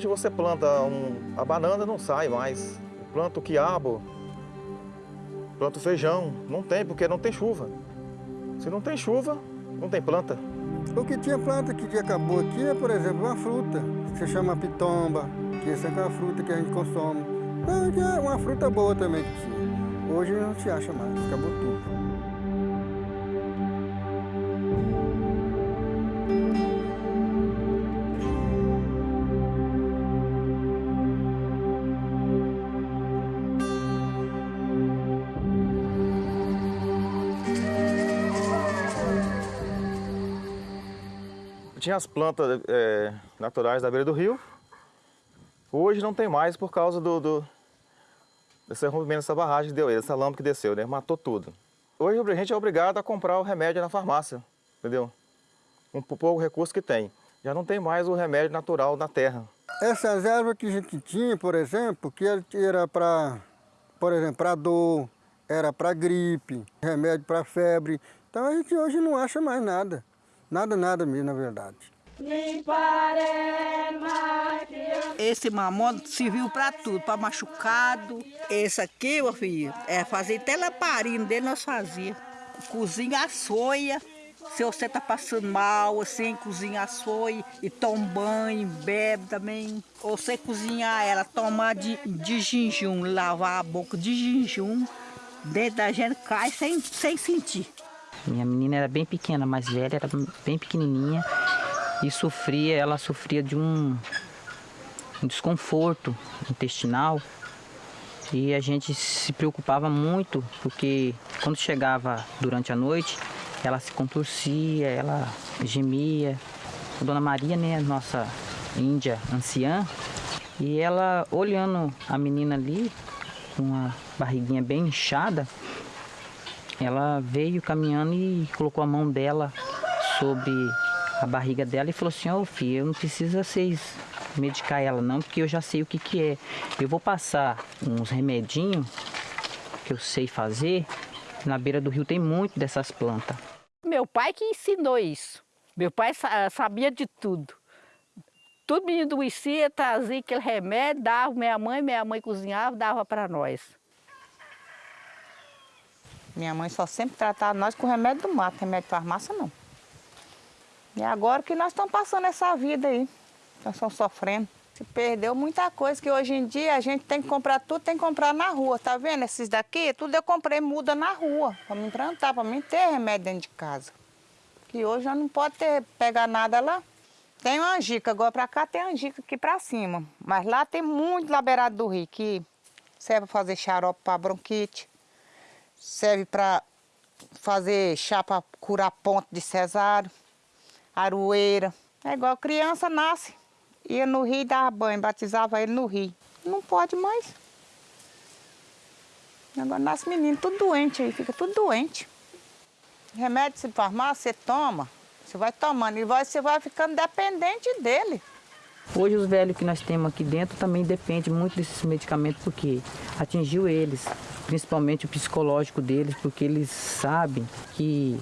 Hoje você planta um, a banana, não sai mais. Planta o quiabo, planta o feijão. Não tem, porque não tem chuva. Se não tem chuva, não tem planta. O que tinha planta que acabou aqui é, por exemplo, uma fruta, que se chama pitomba, que essa é uma fruta que a gente consome. É uma fruta boa também que tinha. Hoje não se acha mais, acabou tudo. Tinha as plantas é, naturais da beira do rio. Hoje não tem mais por causa do, do desse rompimento dessa barragem que deu, essa lama que desceu, né? Matou tudo. Hoje a gente é obrigado a comprar o remédio na farmácia, entendeu? Um pouco recurso que tem. Já não tem mais o remédio natural na terra. Essas ervas que a gente tinha, por exemplo, que era para, por exemplo, para dor, era para gripe, remédio para febre. Então a gente hoje não acha mais nada. Nada, nada mesmo, na verdade. Esse mamão serviu para tudo, para machucado. Esse aqui, meu filho, é fazer teleparino dele, nós fazia. Cozinha a soia. Se você tá passando mal, assim, cozinha a soia e toma banho, bebe também. Ou você cozinhar ela, tomar de, de jejum, lavar a boca de jejum, dentro da gente cai sem, sem sentir. Minha menina era bem pequena, mais velha, era bem pequenininha e sofria, ela sofria de um, um desconforto intestinal e a gente se preocupava muito porque quando chegava durante a noite ela se contorcia, ela gemia. A Dona Maria, né, nossa índia anciã, e ela olhando a menina ali com a barriguinha bem inchada, ela veio caminhando e colocou a mão dela sobre a barriga dela e falou assim, ô oh, filho, eu não precisa vocês medicar ela não, porque eu já sei o que que é. Eu vou passar uns remedinhos que eu sei fazer. Na beira do rio tem muito dessas plantas. Meu pai que ensinou isso. Meu pai sabia de tudo. Tudo menino doecia, trazia aquele remédio, dava minha mãe, minha mãe cozinhava, dava para nós. Minha mãe só sempre tratava nós com remédio do mato, remédio de farmácia não. E agora que nós estamos passando essa vida aí, nós estamos sofrendo. Se perdeu muita coisa, que hoje em dia a gente tem que comprar tudo, tem que comprar na rua, tá vendo? Esses daqui, tudo eu comprei muda na rua, para me plantar, para mim ter remédio dentro de casa. Que hoje já não pode ter, pegar nada lá. Tem uma angica, agora para cá tem angica aqui para cima. Mas lá tem muito laberado do rio, que serve para fazer xarope para bronquite, serve para fazer chá para curar ponto de cesário, aroeira. É igual criança nasce, ia no rio e dava banho, batizava ele no rio. Não pode mais. Agora nasce menino tudo doente aí, fica tudo doente. Remédio de farmácia, você toma, você vai tomando e você vai ficando dependente dele. Hoje os velhos que nós temos aqui dentro também dependem muito desses medicamentos porque atingiu eles, principalmente o psicológico deles, porque eles sabem que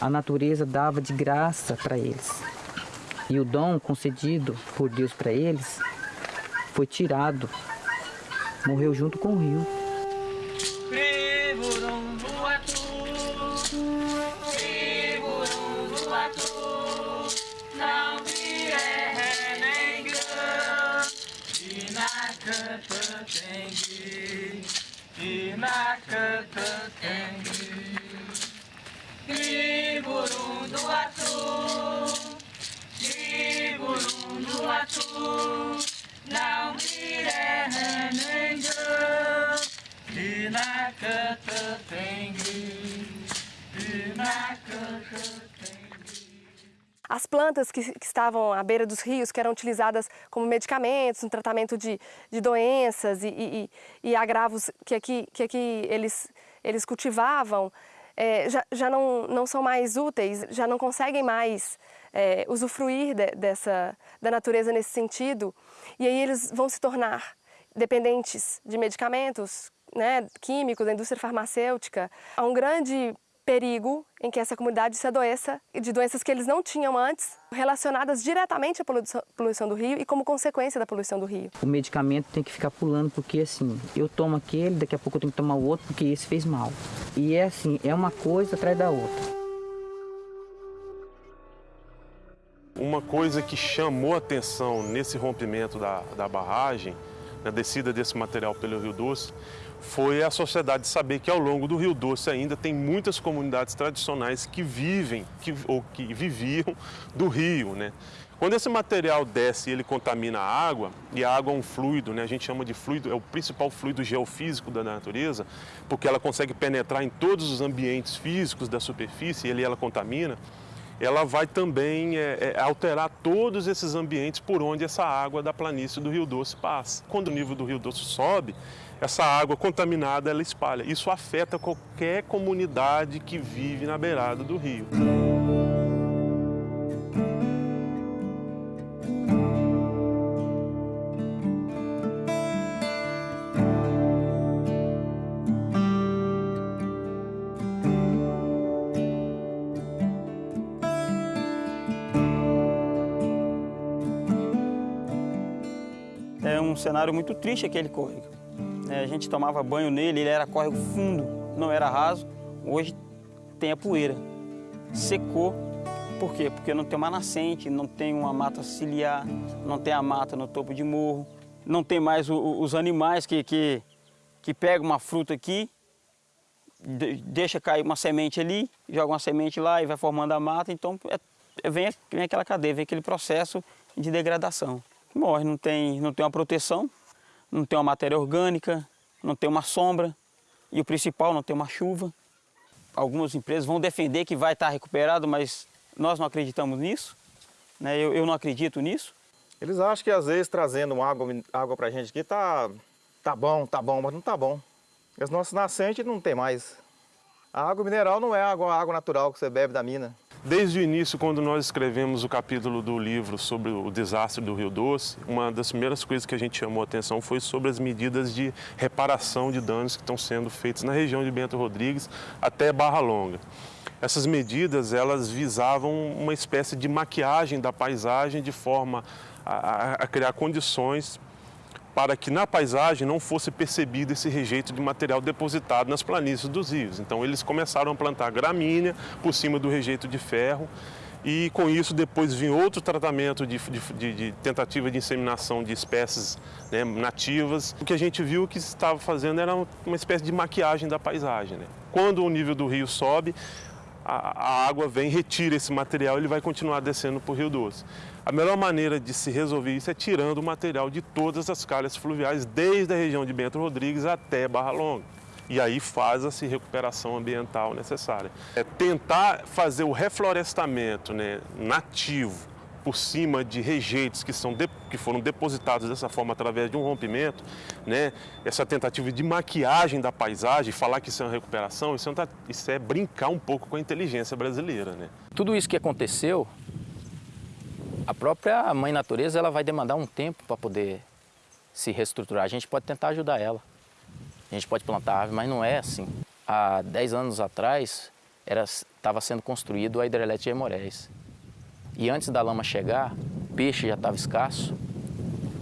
a natureza dava de graça para eles. E o dom concedido por Deus para eles foi tirado, morreu junto com o rio. As plantas que, que, estavam à beira dos rios, que eram utilizadas como medicamentos no tratamento de, de doenças e, e, e, agravos que aqui, que aqui eles, eles cultivavam, é, já, já não, não são mais úteis, já não conseguem mais é, usufruir de, dessa, da natureza nesse sentido, e aí eles vão se tornar dependentes de medicamentos né, químicos, da indústria farmacêutica. Há um grande perigo em que essa comunidade se adoeça de doenças que eles não tinham antes, relacionadas diretamente à poluição, poluição do rio e como consequência da poluição do rio. O medicamento tem que ficar pulando, porque assim, eu tomo aquele, daqui a pouco eu tenho que tomar o outro, porque esse fez mal. E é assim, é uma coisa atrás da outra. Uma coisa que chamou atenção nesse rompimento da, da barragem, na descida desse material pelo Rio Doce, foi a sociedade saber que ao longo do Rio Doce ainda tem muitas comunidades tradicionais que vivem que, ou que viviam do rio. Né? Quando esse material desce e ele contamina a água, e a água é um fluido, né? a gente chama de fluido, é o principal fluido geofísico da natureza, porque ela consegue penetrar em todos os ambientes físicos da superfície e ele ela contamina, ela vai também é, é, alterar todos esses ambientes por onde essa água da planície do Rio Doce passa. Quando o nível do Rio Doce sobe, essa água contaminada ela espalha. Isso afeta qualquer comunidade que vive na beirada do rio. Cenário muito triste aquele córrego. É, a gente tomava banho nele, ele era córrego fundo, não era raso. Hoje tem a poeira. Secou. Por quê? Porque não tem uma nascente, não tem uma mata ciliar, não tem a mata no topo de morro, não tem mais o, o, os animais que, que, que pegam uma fruta aqui, de, deixa cair uma semente ali, joga uma semente lá e vai formando a mata. Então é, vem, vem aquela cadeia, vem aquele processo de degradação. Morre, não tem, não tem uma proteção, não tem uma matéria orgânica, não tem uma sombra e o principal, não tem uma chuva. Algumas empresas vão defender que vai estar recuperado, mas nós não acreditamos nisso, né? eu, eu não acredito nisso. Eles acham que às vezes trazendo água, água pra gente aqui tá, tá bom, tá bom, mas não tá bom. As nossas nascentes não tem mais. A água mineral não é água, água natural que você bebe da mina. Desde o início, quando nós escrevemos o capítulo do livro sobre o desastre do Rio Doce, uma das primeiras coisas que a gente chamou a atenção foi sobre as medidas de reparação de danos que estão sendo feitas na região de Bento Rodrigues até Barra Longa. Essas medidas, elas visavam uma espécie de maquiagem da paisagem de forma a, a criar condições para que na paisagem não fosse percebido esse rejeito de material depositado nas planícies dos rios. Então eles começaram a plantar gramínea por cima do rejeito de ferro e com isso depois vinha outro tratamento de, de, de tentativa de inseminação de espécies né, nativas. O que a gente viu que estava fazendo era uma espécie de maquiagem da paisagem. Né? Quando o nível do rio sobe, a, a água vem, retira esse material ele vai continuar descendo para o Rio Doce. A melhor maneira de se resolver isso é tirando o material de todas as calhas fluviais, desde a região de Bento Rodrigues até Barra Longa. E aí faz-se recuperação ambiental necessária. É tentar fazer o reflorestamento né, nativo por cima de rejeitos que, são de, que foram depositados dessa forma através de um rompimento, né? essa tentativa de maquiagem da paisagem, falar que isso é uma recuperação, isso é, isso é brincar um pouco com a inteligência brasileira. Né? Tudo isso que aconteceu, a própria mãe natureza ela vai demandar um tempo para poder se reestruturar. A gente pode tentar ajudar ela, a gente pode plantar árvore, mas não é assim. Há 10 anos atrás estava sendo construído a hidrelétrica de Emorés. E antes da lama chegar, peixe já estava escasso.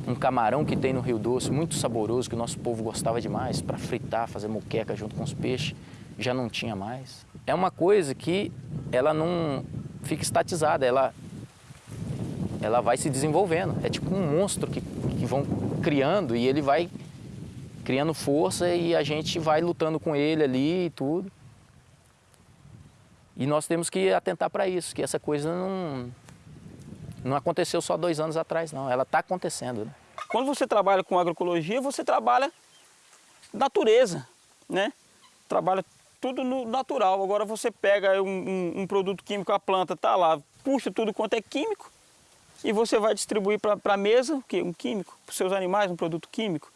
Um camarão que tem no Rio Doce, muito saboroso, que o nosso povo gostava demais, para fritar, fazer moqueca junto com os peixes, já não tinha mais. É uma coisa que ela não fica estatizada, ela, ela vai se desenvolvendo. É tipo um monstro que, que vão criando e ele vai criando força e a gente vai lutando com ele ali e tudo. E nós temos que atentar para isso, que essa coisa não, não aconteceu só dois anos atrás, não. Ela está acontecendo. Né? Quando você trabalha com agroecologia, você trabalha natureza, né? Trabalha tudo no natural. Agora você pega um, um, um produto químico, a planta está lá, puxa tudo quanto é químico e você vai distribuir para a mesa o quê? Um químico, para os seus animais, um produto químico.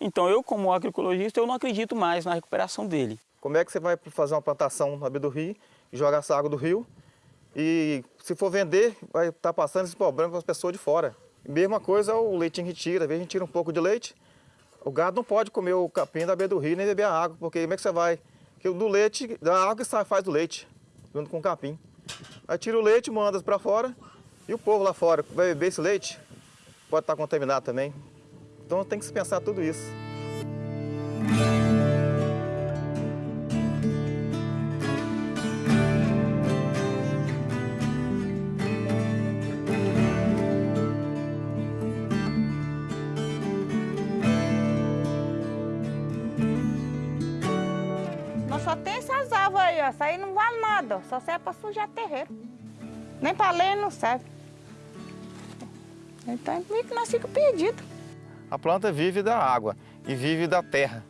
Então eu, como agroecologista, eu não acredito mais na recuperação dele. Como é que você vai fazer uma plantação na beira do rio, jogar essa água do rio e se for vender, vai estar tá passando esse problema para as pessoas de fora. Mesma coisa o leite em retira, às vezes a gente tira um pouco de leite, o gado não pode comer o capim da beira do rio nem beber a água, porque como é que você vai que do leite, da água que sai, faz do leite, junto com o capim. Aí tira o leite, manda para fora e o povo lá fora vai beber esse leite, pode estar contaminado também. Então tem que se pensar tudo isso. Árvores aí, ó. Isso aí não vale nada, ó. Só serve para sujar terreiro. Nem para lenha não serve. Então, meio que nós ficamos perdidos. A planta vive da água e vive da terra.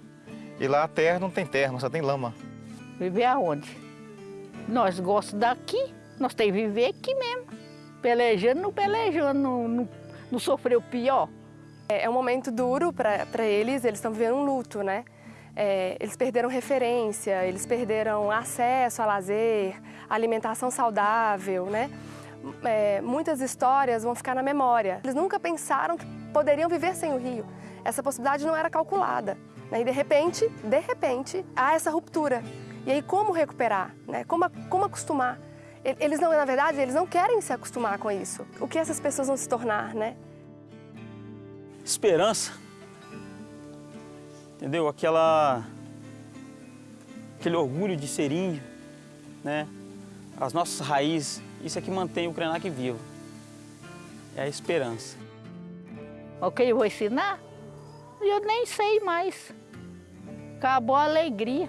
E lá a terra não tem terra, só tem lama. Viver aonde? Nós gostamos daqui, nós temos que viver aqui mesmo. Pelejando, não pelejando, não, não, não sofreu pior. É, é um momento duro para eles, eles estão vivendo um luto, né? É, eles perderam referência, eles perderam acesso a lazer, alimentação saudável, né? É, muitas histórias vão ficar na memória. Eles nunca pensaram que poderiam viver sem o rio. Essa possibilidade não era calculada. Né? E de repente, de repente, há essa ruptura. E aí como recuperar? Né? Como, como acostumar? Eles não, na verdade, eles não querem se acostumar com isso. O que essas pessoas vão se tornar, né? Esperança. Entendeu? Aquela... Aquele orgulho de ser índio, né? As nossas raízes, isso é que mantém o Krenak vivo. É a esperança. O que eu vou ensinar? Eu nem sei mais. Acabou a alegria.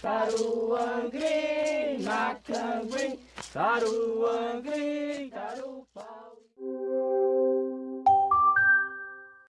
Taruangri, Macangri, Taruangri, Tarupau.